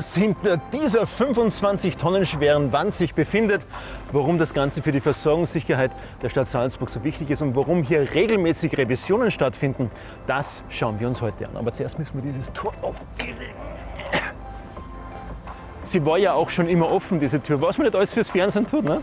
was hinter dieser 25 Tonnen schweren Wand sich befindet, warum das Ganze für die Versorgungssicherheit der Stadt Salzburg so wichtig ist und warum hier regelmäßig Revisionen stattfinden, das schauen wir uns heute an. Aber zuerst müssen wir dieses Tor aufkriegen. Sie war ja auch schon immer offen, diese Tür. Was man nicht alles fürs Fernsehen tut, ne?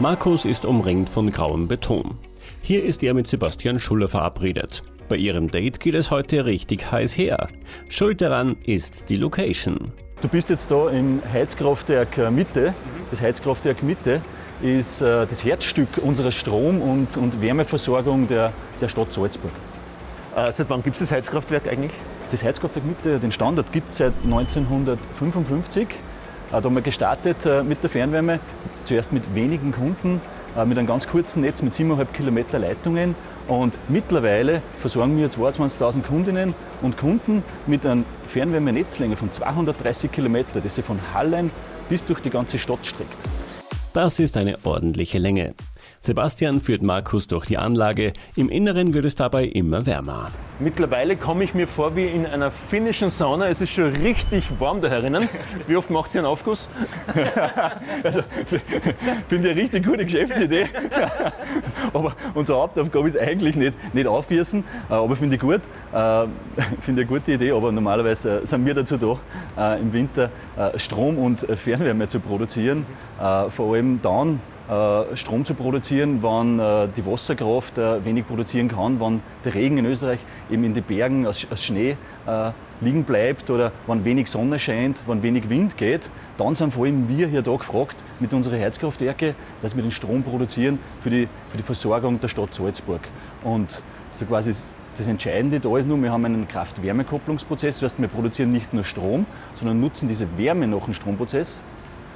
Markus ist umringt von grauem Beton. Hier ist er mit Sebastian Schuller verabredet. Bei ihrem Date geht es heute richtig heiß her. Schuld daran ist die Location. Du bist jetzt da im Heizkraftwerk Mitte. Das Heizkraftwerk Mitte ist äh, das Herzstück unserer Strom- und, und Wärmeversorgung der, der Stadt Salzburg. Äh, seit wann gibt es das Heizkraftwerk eigentlich? Das Heizkraftwerk Mitte, den Standard gibt es seit 1955. Da haben wir gestartet äh, mit der Fernwärme, zuerst mit wenigen Kunden, äh, mit einem ganz kurzen Netz mit 7,5 Kilometer Leitungen. Und mittlerweile versorgen wir 22.000 Kundinnen und Kunden mit einer Fernwärmenetzlänge von 230 Kilometer, das sich von Hallen bis durch die ganze Stadt streckt. Das ist eine ordentliche Länge. Sebastian führt Markus durch die Anlage. Im Inneren wird es dabei immer wärmer. Mittlerweile komme ich mir vor wie in einer finnischen Sauna. Es ist schon richtig warm da herinnen. Wie oft macht sie einen Aufguss? also, finde ich eine richtig gute Geschäftsidee. aber unsere Hauptaufgabe ist eigentlich nicht, nicht aufgießen, äh, aber finde ich gut. Äh, finde ich eine gute Idee, aber normalerweise sind wir dazu da, äh, im Winter Strom und Fernwärme zu produzieren. Vor allem dann, äh, Strom zu produzieren, wenn äh, die Wasserkraft äh, wenig produzieren kann, wenn der Regen in Österreich eben in den Bergen als, Schnee liegen bleibt oder wenn wenig Sonne scheint, wenn wenig Wind geht, dann sind vor allem wir hier da gefragt mit unseren Heizkraftwerken, dass wir den Strom produzieren für die, für die Versorgung der Stadt Salzburg. Und so quasi das Entscheidende da ist nur, wir haben einen Kraft-Wärme-Kopplungsprozess, das heißt, wir produzieren nicht nur Strom, sondern nutzen diese Wärme nach dem Stromprozess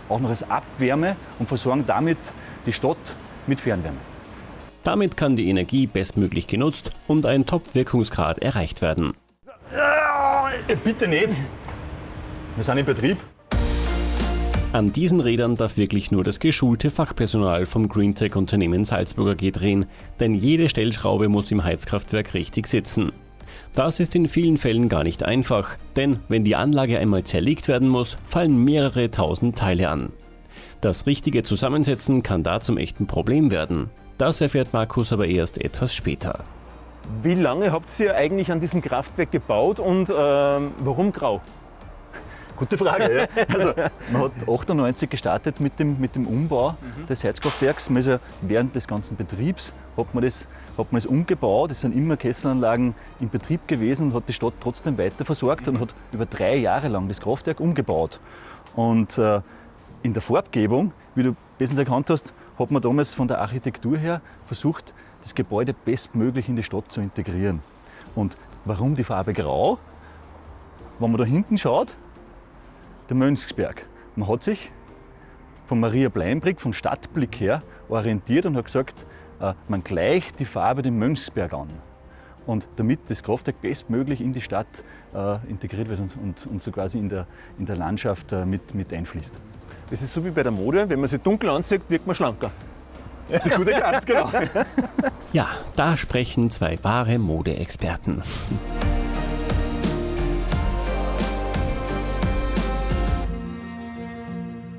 auch noch als Abwärme und versorgen damit die Stadt mit Fernwärme. Damit kann die Energie bestmöglich genutzt und ein Top-Wirkungsgrad erreicht werden. Äh, bitte nicht! Wir sind im Betrieb. An diesen Rädern darf wirklich nur das geschulte Fachpersonal vom Greentech-Unternehmen Salzburger G drehen, denn jede Stellschraube muss im Heizkraftwerk richtig sitzen. Das ist in vielen Fällen gar nicht einfach, denn wenn die Anlage einmal zerlegt werden muss, fallen mehrere tausend Teile an. Das richtige Zusammensetzen kann da zum echten Problem werden. Das erfährt Markus aber erst etwas später. Wie lange habt ihr eigentlich an diesem Kraftwerk gebaut und äh, warum grau? Gute Frage. Ja. Also, man hat 98 gestartet mit dem, mit dem Umbau mhm. des Heizkraftwerks. Also während des ganzen Betriebs hat man, das, hat man es umgebaut. Es sind immer Kesselanlagen in Betrieb gewesen und hat die Stadt trotzdem weiter versorgt mhm. und hat über drei Jahre lang das Kraftwerk umgebaut. Und äh, in der Farbgebung, wie du bestens erkannt hast, hat man damals von der Architektur her versucht, das Gebäude bestmöglich in die Stadt zu integrieren. Und warum die Farbe grau? Wenn man da hinten schaut, der Mönchsberg. Man hat sich von Maria Bleinbrick, vom Stadtblick her, orientiert und hat gesagt, äh, man gleicht die Farbe dem Mönchsberg an. Und damit das Kraftwerk bestmöglich in die Stadt äh, integriert wird und, und, und, so quasi in der, in der Landschaft äh, mit, mit einfließt. Das ist so wie bei der Mode, wenn man sie dunkel ansieht, wirkt man schlanker. Gut erkannt, genau. ja, da sprechen zwei wahre Modeexperten.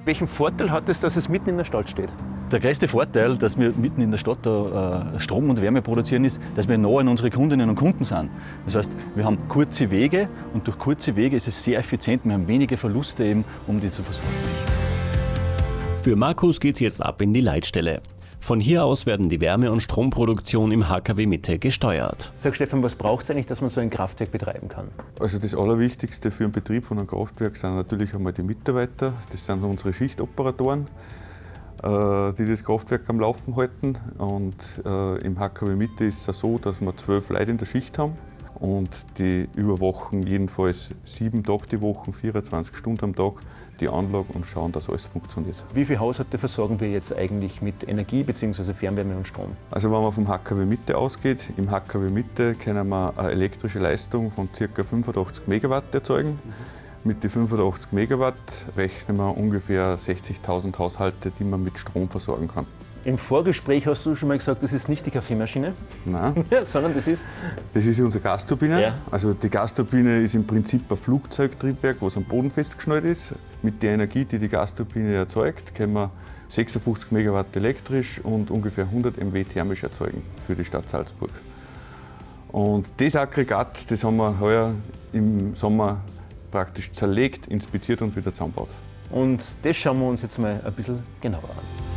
Welchen Vorteil hat es, dass es mitten in der Stadt steht? Der größte Vorteil, dass wir mitten in der Stadt da, äh, Strom und Wärme produzieren, ist, dass wir nah an unsere Kundinnen und Kunden sind. Das heißt, wir haben kurze Wege und durch kurze Wege ist es sehr effizient. Wir haben wenige Verluste, eben, um die zu versorgen. Für Markus geht es jetzt ab in die Leitstelle. Von hier aus werden die Wärme- und Stromproduktion im HKW Mitte gesteuert. Sag Stefan, was braucht es eigentlich, dass man so ein Kraftwerk betreiben kann? Also das Allerwichtigste für den Betrieb von einem Kraftwerk sind natürlich einmal die Mitarbeiter. Das sind unsere Schichtoperatoren, äh, die das Kraftwerk am Laufen halten. Und äh, im HKW Mitte ist es so, dass wir zwölf Leute in der Schicht haben und die überwachen jedenfalls sieben Tage die Woche, 24 Stunden am Tag die Anlage und schauen, dass alles funktioniert. Wie viele Haushalte versorgen wir jetzt eigentlich mit Energie bzw. Fernwärme und Strom? Also wenn man vom HKW Mitte ausgeht, im HKW Mitte können wir eine elektrische Leistung von ca. 85 Megawatt erzeugen. Mhm. Mit den 85 Megawatt rechnen wir ungefähr 60.000 Haushalte, die man mit Strom versorgen kann. Im Vorgespräch hast du schon mal gesagt, das ist nicht die Kaffeemaschine, Nein, sondern das ist. das ist unsere Gasturbine. Ja. Also die Gasturbine ist im Prinzip ein Flugzeugtriebwerk, was am Boden festgeschnallt ist. Mit der Energie, die die Gasturbine erzeugt, können wir 56 Megawatt elektrisch und ungefähr 100 MW thermisch erzeugen für die Stadt Salzburg. Und das Aggregat, das haben wir heuer im Sommer praktisch zerlegt, inspiziert und wieder zusammengebaut. Und das schauen wir uns jetzt mal ein bisschen genauer an.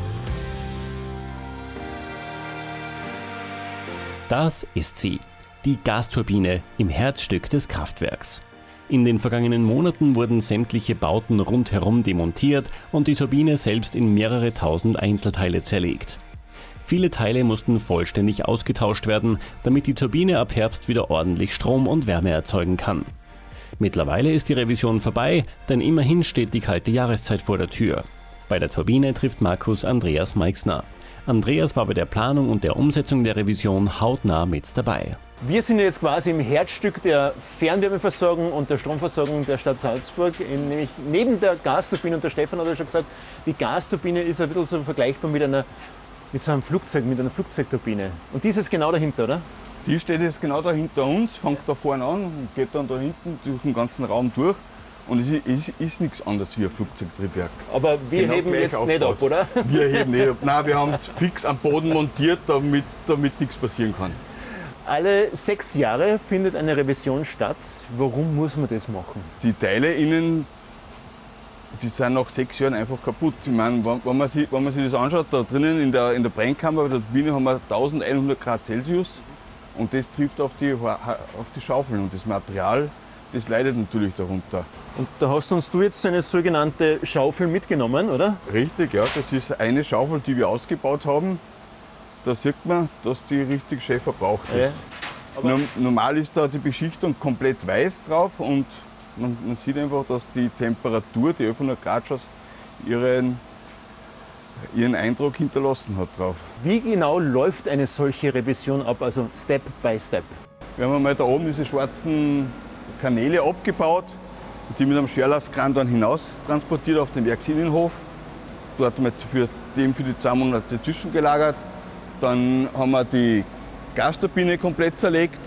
Das ist sie, die Gasturbine im Herzstück des Kraftwerks. In den vergangenen Monaten wurden sämtliche Bauten rundherum demontiert und die Turbine selbst in mehrere tausend Einzelteile zerlegt. Viele Teile mussten vollständig ausgetauscht werden, damit die Turbine ab Herbst wieder ordentlich Strom und Wärme erzeugen kann. Mittlerweile ist die Revision vorbei, denn immerhin steht die kalte Jahreszeit vor der Tür. Bei der Turbine trifft Markus Andreas Meixner. Andreas war bei der Planung und der Umsetzung der Revision hautnah mit dabei. Wir sind jetzt quasi im Herzstück der Fernwärmeversorgung und der Stromversorgung der Stadt Salzburg, nämlich neben der Gasturbine. Und der Stefan hat ja schon gesagt, die Gasturbine ist ein bisschen so vergleichbar mit, einer, mit so einem Flugzeug, mit einer Flugzeugturbine. Und die ist jetzt genau dahinter, oder? Die steht jetzt genau da hinter uns, fängt da vorne an und geht dann da hinten durch den ganzen Raum durch. Und es ist, ist, ist nichts anderes wie ein Flugzeugtriebwerk. Aber wir Genau heben jetzt nicht ab, oder? Wir heben nicht ab. Nein, wir haben es fix am Boden montiert, damit, damit nichts passieren kann. Alle sechs Jahre findet eine Revision statt. Warum muss man das machen? Die Teile innen, die sind nach sechs Jahren einfach kaputt. Ich meine, wenn, wenn, man sich, wenn man sich das anschaut, da drinnen in der, in der Brennkammer bei der Turbine haben wir 1100 Grad Celsius und das trifft auf die, auf die Schaufeln und das Material, das leidet natürlich darunter. Und da hast uns du jetzt eine sogenannte Schaufel mitgenommen, oder? Richtig, ja, das ist eine Schaufel, die wir ausgebaut haben. Da sieht man, dass die richtig schön verbraucht Ja. ist. Norm- Normal ist da die Beschichtung komplett weiß drauf und man, man sieht einfach, dass die Temperatur, die 1100 Grad schon ihren, ihren Eindruck hinterlassen hat drauf. Wie genau läuft eine solche Revision ab, also Step by Step? Wir haben einmal da oben diese schwarzen Kanäle abgebaut und die mit einem Scherlastkran dann hinaus transportiert auf den Werksinnenhof. Dort haben wir für, dem für die zwei Monate zwischengelagert. Dann haben wir die Gasturbine komplett zerlegt,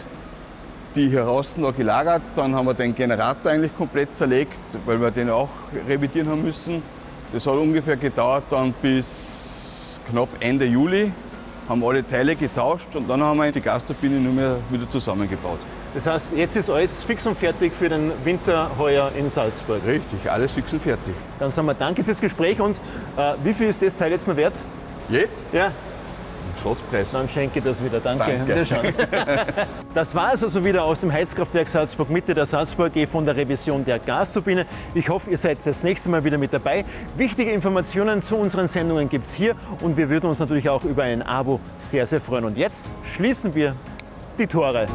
die hier außen noch gelagert. Dann haben wir den Generator eigentlich komplett zerlegt, weil wir den auch revidieren haben müssen. Das hat ungefähr gedauert dann bis knapp Ende Juli. Haben alle Teile getauscht und dann haben wir die Gasturbine nur mehr wieder zusammengebaut. Das heißt, jetzt ist alles fix und fertig für den Winter heuer in Salzburg. Richtig, alles fix und fertig. Dann sagen wir danke fürs Gespräch und äh, wie viel ist das Teil jetzt noch wert? Jetzt Ja, Schatzpreis. dann schenke ich das wieder. Danke. Danke. Das war es also wieder aus dem Heizkraftwerk Salzburg Mitte der Salzburg AG von der Revision der Gasturbine. Ich hoffe, ihr seid das nächste Mal wieder mit dabei. Wichtige Informationen zu unseren Sendungen gibt es hier und wir würden uns natürlich auch über ein Abo sehr, sehr freuen. Und jetzt schließen wir die Tore.